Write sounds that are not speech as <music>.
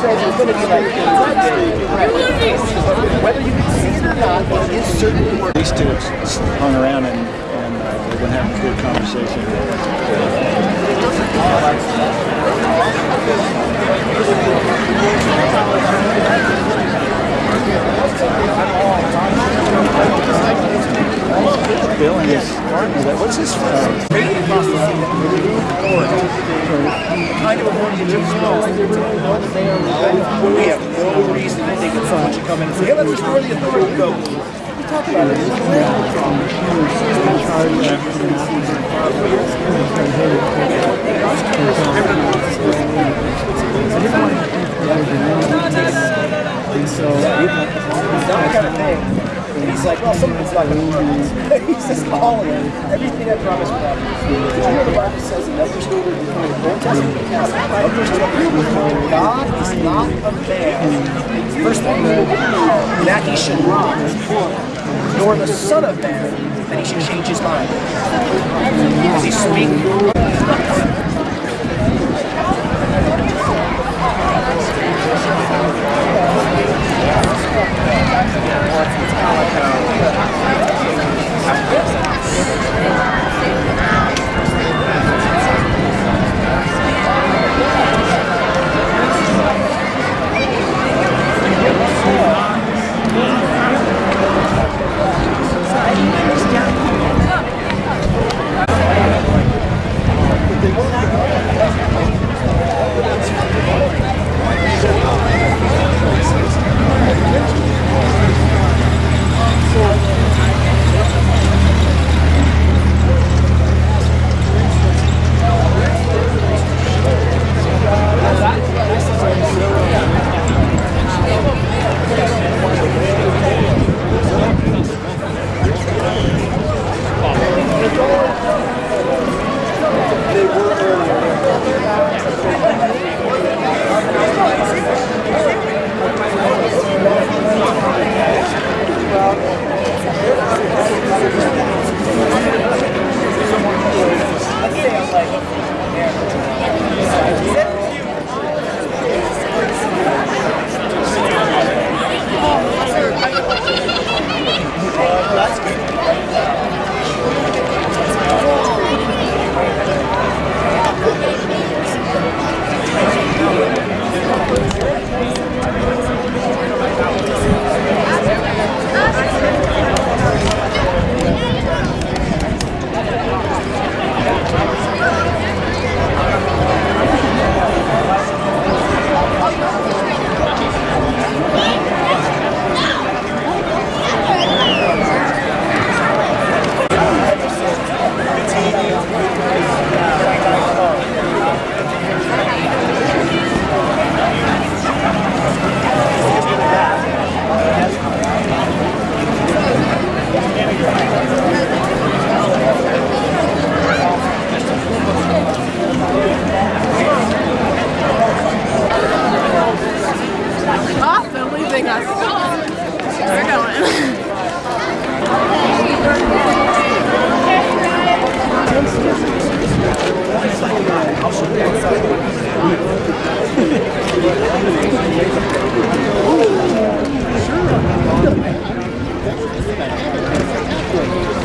says it's going to be like whether you can see it or not, it is certainly These two hung around and, and uh, they've been having a good conversation. Bill and what's his, uh, kind of a more We have no reason to think that someone should come in and say, hey, let's restore the authority. Go. We talked about it. that kind of thing. And he's like, to work. <laughs> He's just calling. Everything I promised God. Did you know the Bible says in Numbers 2, Old Testament, Numbers 2, God is not a man. First thing, that he should lie, nor the son of man that he should change his mind. Does he speak? really close. We're going. Ooh, <laughs> sure.